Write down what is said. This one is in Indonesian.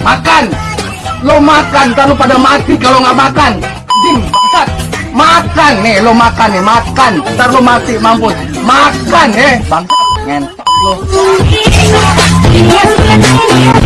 Makan. Lo makan, ntar pada mati kalau nggak makan. Anjing, bangsat. Makan nih, lo makan nih, makan. Ntar lo mati, mampus. Makan eh, bangsat. ngentok lo. Iya, iya, iya.